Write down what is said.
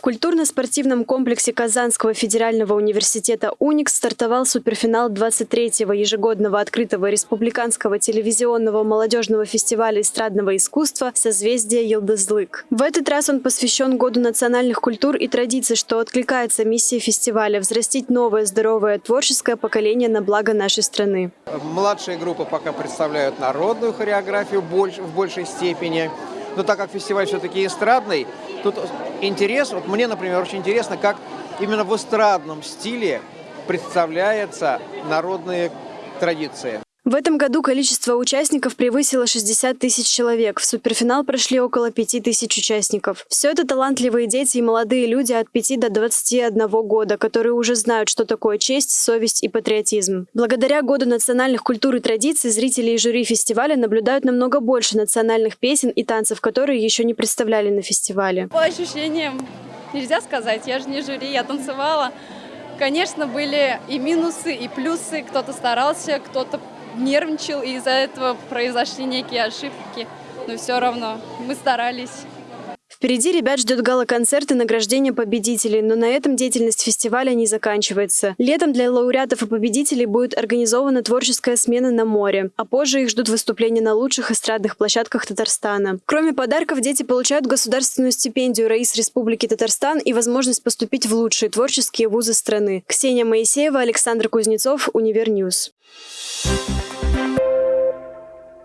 В культурно-спортивном комплексе Казанского федерального университета «Уникс» стартовал суперфинал 23-го ежегодного открытого республиканского телевизионного молодежного фестиваля эстрадного искусства «Созвездие Елдызлык». В этот раз он посвящен Году национальных культур и традиций, что откликается миссии фестиваля – взрастить новое здоровое творческое поколение на благо нашей страны. Младшие группы пока представляют народную хореографию в большей степени. Но так как фестиваль все-таки эстрадный, тут интерес, вот мне, например, очень интересно, как именно в эстрадном стиле представляются народные традиции. В этом году количество участников превысило 60 тысяч человек. В суперфинал прошли около 5 тысяч участников. Все это талантливые дети и молодые люди от 5 до 21 года, которые уже знают, что такое честь, совесть и патриотизм. Благодаря Году национальных культур и традиций зрители и жюри фестиваля наблюдают намного больше национальных песен и танцев, которые еще не представляли на фестивале. По ощущениям нельзя сказать, я же не жюри, я танцевала. Конечно, были и минусы, и плюсы. Кто-то старался, кто-то нервничал, и из-за этого произошли некие ошибки. Но все равно мы старались. Впереди ребят ждет гала-концерт и награждение победителей, но на этом деятельность фестиваля не заканчивается. Летом для лауреатов и победителей будет организована творческая смена на море, а позже их ждут выступления на лучших эстрадных площадках Татарстана. Кроме подарков, дети получают государственную стипендию Раиса Республики Татарстан и возможность поступить в лучшие творческие вузы страны. Ксения Моисеева, Александр Кузнецов, Univer News. Thank you